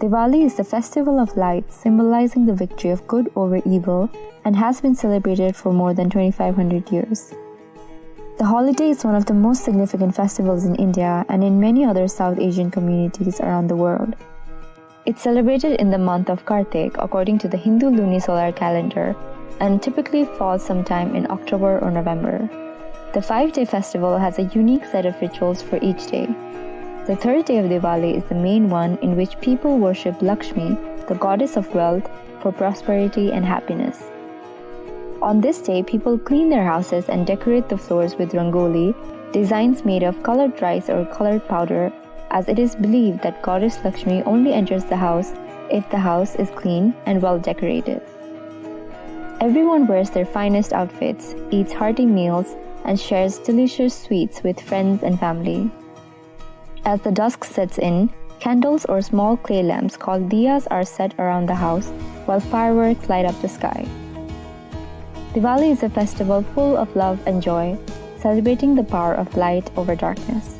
Diwali is the festival of light symbolizing the victory of good over evil and has been celebrated for more than 2500 years. The holiday is one of the most significant festivals in India and in many other South Asian communities around the world. It's celebrated in the month of Kartik according to the Hindu lunisolar calendar and typically falls sometime in October or November. The five day festival has a unique set of rituals for each day. The third day of Diwali is the main one in which people worship Lakshmi, the goddess of wealth, for prosperity and happiness. On this day, people clean their houses and decorate the floors with rangoli, designs made of colored rice or colored powder, as it is believed that Goddess Lakshmi only enters the house if the house is clean and well decorated. Everyone wears their finest outfits, eats hearty meals, and shares delicious sweets with friends and family. As the dusk sets in, candles or small clay lamps called diyas are set around the house while fireworks light up the sky. Diwali is a festival full of love and joy, celebrating the power of light over darkness.